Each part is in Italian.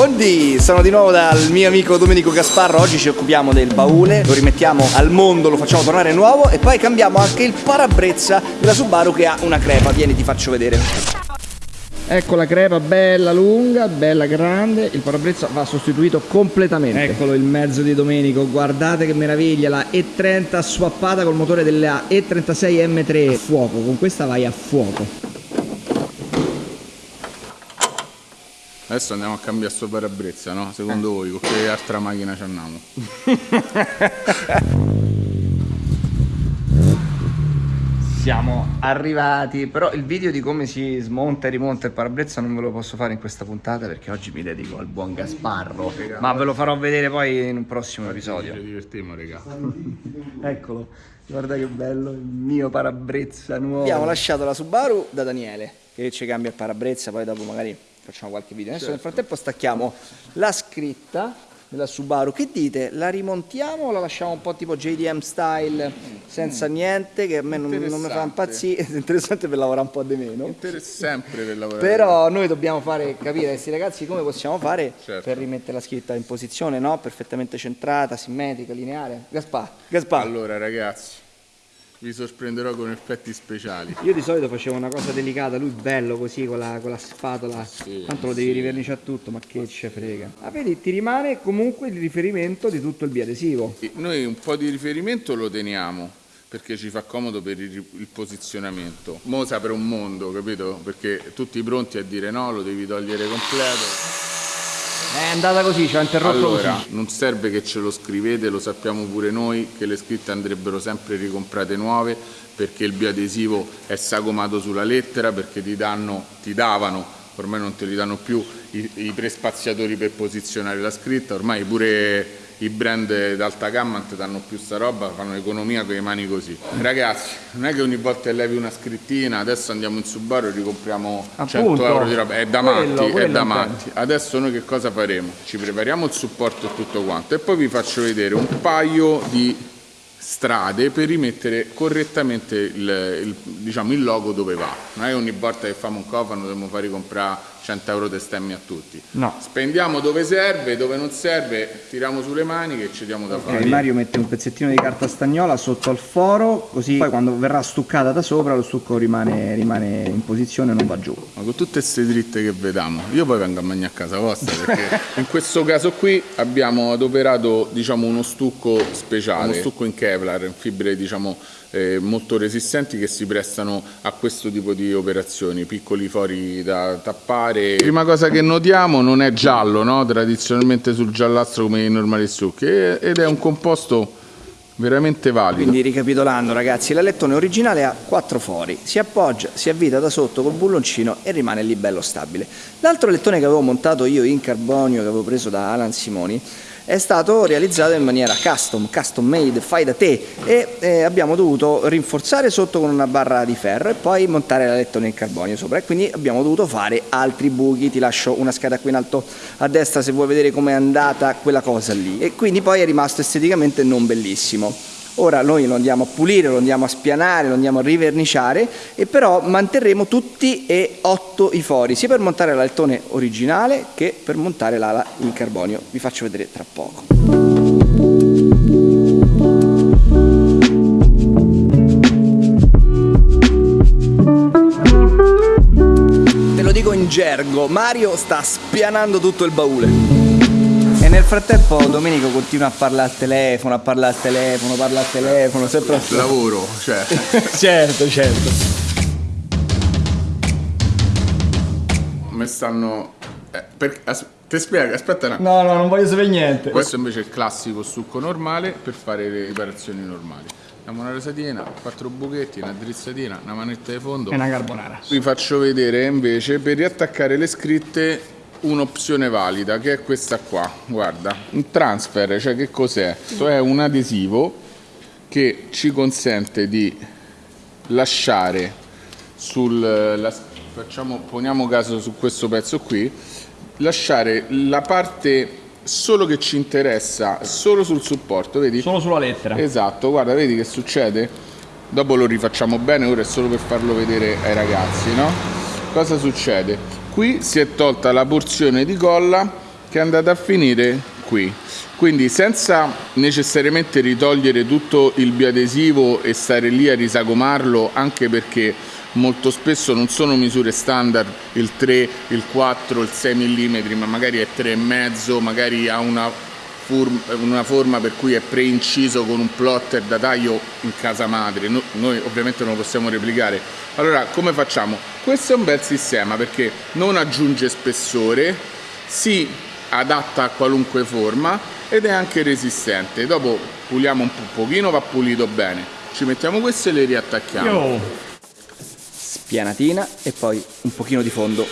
Buon buondì, sono di nuovo dal mio amico Domenico Gasparro, oggi ci occupiamo del baule, lo rimettiamo al mondo, lo facciamo tornare nuovo e poi cambiamo anche il parabrezza della Subaru che ha una crepa, vieni ti faccio vedere. Ecco la crepa bella lunga, bella grande, il parabrezza va sostituito completamente. Eccolo il mezzo di Domenico, guardate che meraviglia, la E30 swappata col motore della E36 M3 a fuoco, con questa vai a fuoco. Adesso andiamo a cambiare sto parabrezza, no? Secondo voi, con che altra macchina ci andiamo? siamo arrivati però il video di come si smonta e rimonta il parabrezza non ve lo posso fare in questa puntata perché oggi mi dedico al buon Gasparro. Ma ve lo farò vedere poi in un prossimo episodio. ci divertiamo raga. Eccolo. Guarda che bello il mio parabrezza nuovo. Abbiamo lasciato la Subaru da Daniele che ci cambia il parabrezza poi dopo magari facciamo qualche video adesso certo. nel frattempo stacchiamo la scritta della Subaru. Che dite? La rimontiamo o la lasciamo un po' tipo JDM style senza mm. niente che a me non, non mi fa impazzire? È interessante per lavorare un po' di meno. Interessante per lavorare. Però noi dobbiamo fare capire a questi ragazzi come possiamo fare certo. per rimettere la scritta in posizione, no? Perfettamente centrata, simmetrica, lineare. Gaspar, Gaspar. Allora ragazzi, vi sorprenderò con effetti speciali. Io di solito facevo una cosa delicata, lui bello così con la, con la spatola, sì, tanto lo devi sì. riverniciare tutto, ma che ce frega. Ma vedi, ti rimane comunque il riferimento di tutto il biadesivo. Noi un po' di riferimento lo teniamo, perché ci fa comodo per il, il posizionamento. Mosa per un mondo, capito? Perché tutti pronti a dire no, lo devi togliere completo. È andata così, ci ha interrotto allora, così. non serve che ce lo scrivete, lo sappiamo pure noi, che le scritte andrebbero sempre ricomprate nuove, perché il biadesivo è sagomato sulla lettera, perché ti, danno, ti davano, ormai non te li danno più, i, i prespaziatori per posizionare la scritta, ormai pure i brand d'alta gamma ti danno più sta roba, fanno economia con le mani così. Ragazzi, non è che ogni volta levi una scrittina, adesso andiamo in Subaru e ricompriamo Appunto, 100 euro di roba, è da matti, quello, quello è da matti. Adesso noi che cosa faremo? Ci prepariamo il supporto e tutto quanto e poi vi faccio vedere un paio di strade per rimettere correttamente il, il, diciamo, il logo dove va. Non è che ogni volta che facciamo un cofano dobbiamo fare comprare 100 euro di stemmi a tutti. No. Spendiamo dove serve, dove non serve, tiriamo sulle mani che ci diamo da okay, fare. Mario mette un pezzettino di carta stagnola sotto al foro, così poi quando verrà stuccata da sopra lo stucco rimane, rimane in posizione e non va giù. Ma con tutte queste dritte che vediamo, io poi vengo a mangiare a casa vostra perché in questo caso qui abbiamo adoperato diciamo, uno stucco speciale, uno stucco in Kevlar, in fibre diciamo eh, molto resistenti che si prestano a questo tipo di operazioni, piccoli fori da tappare. Prima cosa che notiamo non è giallo, no? tradizionalmente sul giallastro come i normali stucchi, ed è un composto veramente valido. Quindi ricapitolando ragazzi, l'alettone originale ha quattro fori, si appoggia, si avvita da sotto col bulloncino e rimane lì bello stabile. L'altro lettone che avevo montato io in carbonio che avevo preso da Alan Simoni è stato realizzato in maniera custom, custom made, fai da te. E eh, abbiamo dovuto rinforzare sotto con una barra di ferro e poi montare la lettone in carbonio sopra. E quindi abbiamo dovuto fare altri buchi, ti lascio una scheda qui in alto a destra se vuoi vedere com'è andata quella cosa lì. E quindi poi è rimasto esteticamente non bellissimo. Ora noi lo andiamo a pulire, lo andiamo a spianare, lo andiamo a riverniciare e però manterremo tutti e otto i fori, sia per montare l'altone originale che per montare l'ala in carbonio. Vi faccio vedere tra poco. Te lo dico in gergo, Mario sta spianando tutto il baule nel frattempo Domenico continua a parlare al telefono, a parlare al telefono, parla al telefono, sempre a lavoro, cioè. certo, certo. Mi stanno eh, per... As... ti spiego, aspetta un No, no, non voglio sapere niente. Questo invece è il classico succo normale per fare le riparazioni normali. Abbiamo una resatina, quattro buchetti, una drizzatina, una manetta di fondo e una carbonara. Vi faccio vedere invece per riattaccare le scritte un'opzione valida che è questa qua. Guarda un transfer cioè che cos'è? Questo è un adesivo che ci consente di lasciare sul la, facciamo poniamo caso su questo pezzo qui lasciare la parte solo che ci interessa solo sul supporto vedi? Solo sulla lettera. Esatto guarda vedi che succede? Dopo lo rifacciamo bene ora è solo per farlo vedere ai ragazzi no? Cosa succede qui si è tolta la porzione di colla che è andata a finire qui. Quindi senza necessariamente ritogliere tutto il biadesivo e stare lì a risagomarlo anche perché molto spesso non sono misure standard il 3, il 4, il 6 mm ma magari è 3,5 magari ha una, una forma per cui è preinciso con un plotter da taglio in casa madre. No, noi ovviamente non lo possiamo replicare. Allora come facciamo? questo è un bel sistema perché non aggiunge spessore si adatta a qualunque forma ed è anche resistente. Dopo puliamo un po' pochino va pulito bene. Ci mettiamo questo e le riattacchiamo. Yo pianatina e poi un pochino di fondo.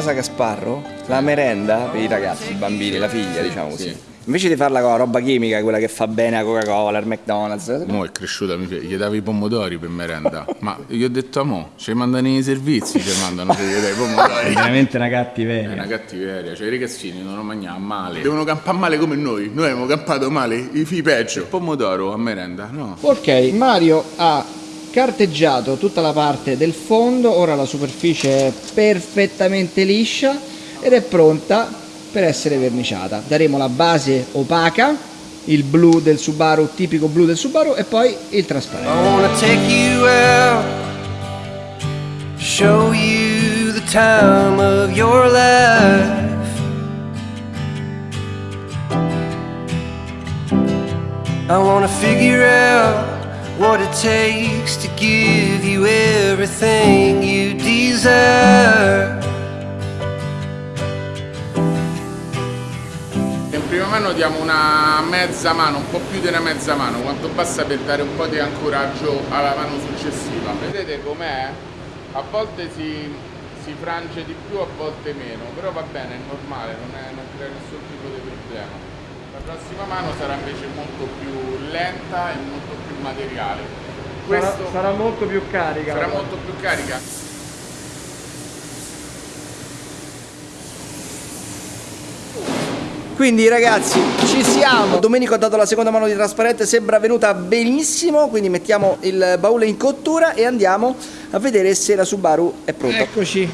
Casa Gasparro la merenda per i ragazzi, i bambini, la figlia diciamo così. Sì Invece di farla con la roba chimica, quella che fa bene a Coca-Cola, al McDonald's. Mo è cresciuta, gli davi i pomodori per merenda. Ma gli ho detto a mo, ci mandano i servizi, ci mandano se gli dai i pomodori. È veramente una cattiveria. È una cattiveria, cioè i ragazzini non mangiano male. Devono campare male come noi. Noi abbiamo campato male, i figli peggio. Il pomodoro a merenda, no. Ok, Mario ha carteggiato tutta la parte del fondo, ora la superficie è perfettamente liscia ed è pronta per essere verniciata. Daremo la base opaca, il blu del Subaru, tipico blu del Subaru e poi il trasparente. show you the time of your life I wanna figure out takes to give you everything you desire prima mano diamo una mezza mano, un po' più di una mezza mano, quanto basta per dare un po' di ancoraggio alla mano successiva. Vedete com'è? A volte si, si, frange di più, a volte meno, però va bene, è normale, non, è, non crea nessun tipo di problema. La prossima mano sarà invece molto più lenta e molto più materiale. Questo sarà, sarà molto più carica. Sarà molto più carica. Quindi ragazzi ci siamo Domenico ha dato la seconda mano di trasparente Sembra venuta benissimo Quindi mettiamo il baule in cottura E andiamo a vedere se la Subaru è pronta Eccoci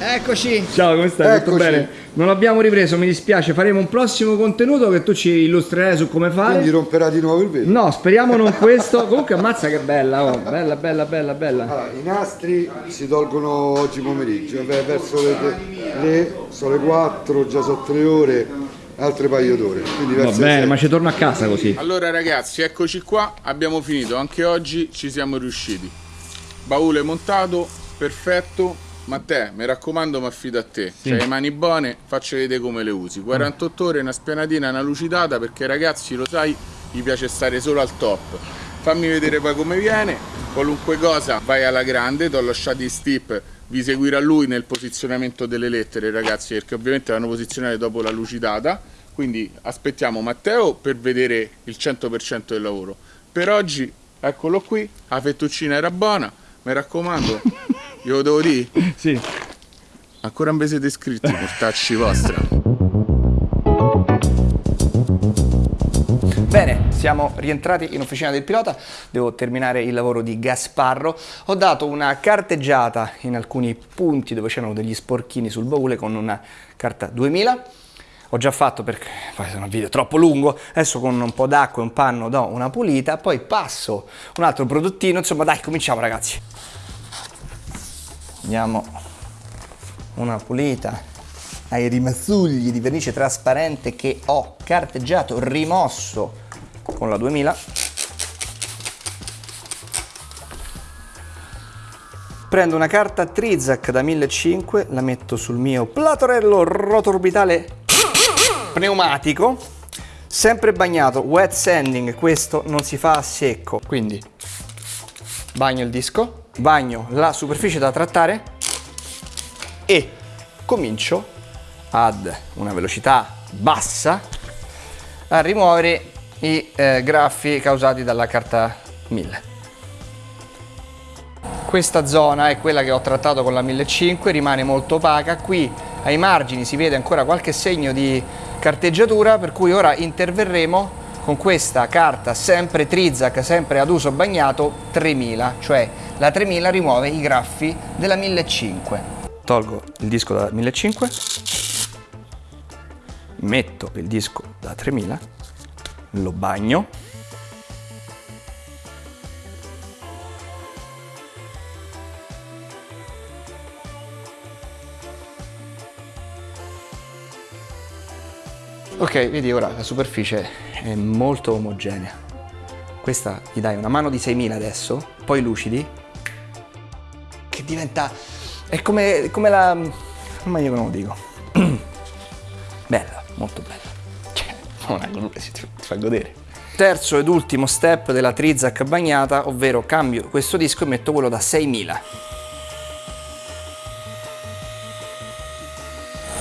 Eccoci Ciao come stai? Eccoci. Tutto bene? Non l'abbiamo ripreso, mi dispiace Faremo un prossimo contenuto che tu ci illustrerai su come fare Quindi romperà di nuovo il vetro No, speriamo non questo Comunque ammazza che bella oh. Bella, bella, bella, bella allora, I nastri si tolgono oggi pomeriggio Verso le, le, sono le 4, già sono 3 ore altre paio d'ore. Va bene, ma ci torno a casa così. Allora ragazzi, eccoci qua, abbiamo finito, anche oggi ci siamo riusciti. Baule montato, perfetto. Matteo, mi raccomando, mi affido a te. Sì. C'hai le mani buone, faccio vedere come le usi. 48 ore, una spianatina, una lucidata, perché ragazzi, lo sai, gli piace stare solo al top. Fammi vedere poi come viene. Qualunque cosa, vai alla grande, ti ho lasciato i stip vi seguirà lui nel posizionamento delle lettere ragazzi perché ovviamente vanno posizionate dopo la lucidata quindi aspettiamo Matteo per vedere il 100% del lavoro per oggi eccolo qui la fettuccina era buona mi raccomando io devo dire sì. ancora non vi siete iscritti portacci vostra Bene, siamo rientrati in officina del pilota, devo terminare il lavoro di Gasparro. Ho dato una carteggiata in alcuni punti dove c'erano degli sporchini sul baule con una carta 2000. Ho già fatto perché poi sono un video troppo lungo, adesso con un po' d'acqua e un panno do una pulita, poi passo un altro prodottino, insomma dai cominciamo ragazzi. Andiamo una pulita ai rimazzugli di vernice trasparente che ho carteggiato, rimosso con la 2000 prendo una carta Trizac da 1500 la metto sul mio platorello rotoorbitale pneumatico sempre bagnato wet sanding questo non si fa a secco. Quindi bagno il disco bagno la superficie da trattare e comincio ad una velocità bassa a rimuovere i eh, graffi causati dalla carta 1000. Questa zona è quella che ho trattato con la 1500, rimane molto opaca, qui ai margini si vede ancora qualche segno di carteggiatura per cui ora interverremo con questa carta sempre Trizac, sempre ad uso bagnato 3000, cioè la 3000 rimuove i graffi della 1500. Tolgo il disco da 1500, metto il disco da 3000, lo bagno Ok, vedi ora la superficie è molto omogenea. Questa gli dai una mano di 6000 adesso, poi lucidi, che diventa... è come, come la... ma io non lo dico. bella, molto bella. Cioè, non è quello che ti fa godere. Terzo ed ultimo step della Trizac bagnata, ovvero cambio questo disco e metto quello da 6000.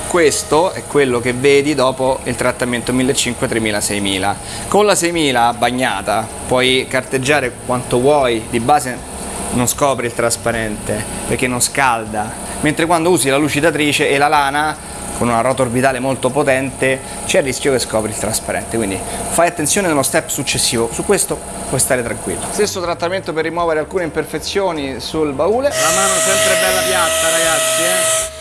Questo è quello che vedi dopo il trattamento 1500, 3000, 6000. Con la 6000 bagnata puoi carteggiare quanto vuoi, di base non scopri il trasparente perché non scalda, mentre quando usi la lucidatrice e la lana con una rota orbitale molto potente c'è il rischio che scopri il trasparente, quindi fai attenzione nello step successivo, su questo puoi stare tranquillo. Stesso trattamento per rimuovere alcune imperfezioni sul baule. La mano sempre bella piatta ragazzi, eh?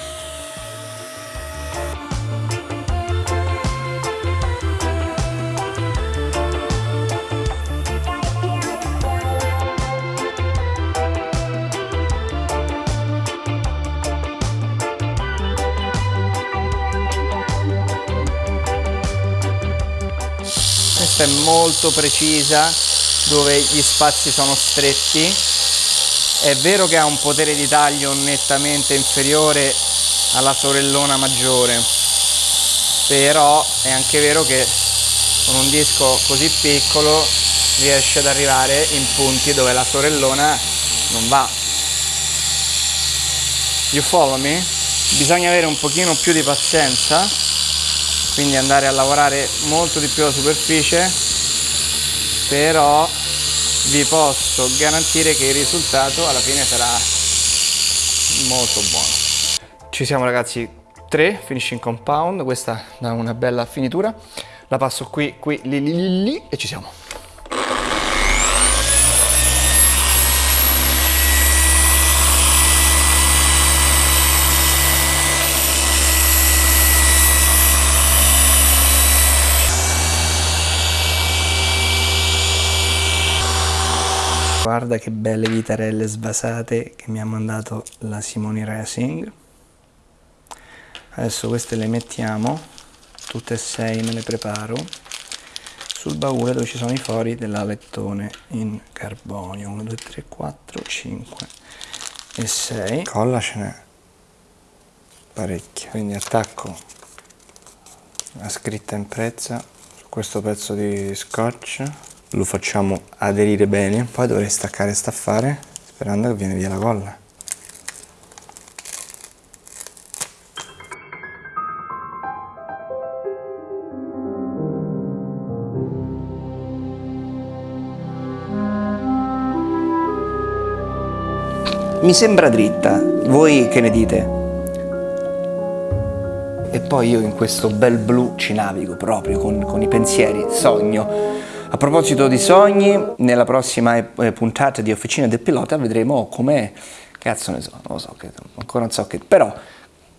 Questa è molto precisa dove gli spazi sono stretti. È vero che ha un potere di taglio nettamente inferiore alla sorellona maggiore però è anche vero che con un disco così piccolo riesce ad arrivare in punti dove la sorellona non va. You follow me? bisogna avere un pochino più di pazienza quindi andare a lavorare molto di più la superficie però vi posso garantire che il risultato alla fine sarà molto buono. Ci siamo ragazzi 3 finishing compound questa da una bella finitura. La passo qui qui lì lì lì e ci siamo Guarda che belle vitarelle svasate che mi ha mandato la Simoni Racing. Adesso queste le mettiamo, tutte e sei me le preparo, sul baule dove ci sono i fori dell'alettone in carbonio. 1, 2, 3, 4, 5 e 6. Colla ce n'è parecchia. Quindi attacco la scritta in prezza su questo pezzo di scotch lo facciamo aderire bene poi dovrei staccare staffare sperando che viene via la colla mi sembra dritta. Voi che ne dite? e poi io in questo bel blu ci navigo proprio con, con i pensieri. Sogno a proposito di sogni, nella prossima eh, puntata di Officina del Pilota vedremo come, cazzo ne so, non lo so, che, ancora non so che, però,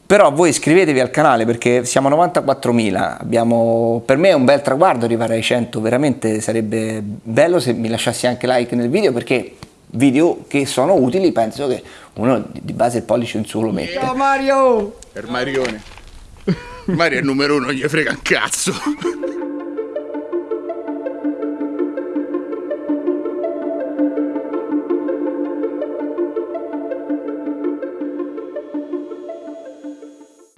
però voi iscrivetevi al canale perché siamo a 94.000, abbiamo, per me è un bel traguardo arrivare ai 100, veramente sarebbe bello se mi lasciassi anche like nel video perché video che sono utili penso che uno di base il pollice in su lo mette. Ciao Mario! Per Marione. Mario è il numero uno, gli frega un cazzo.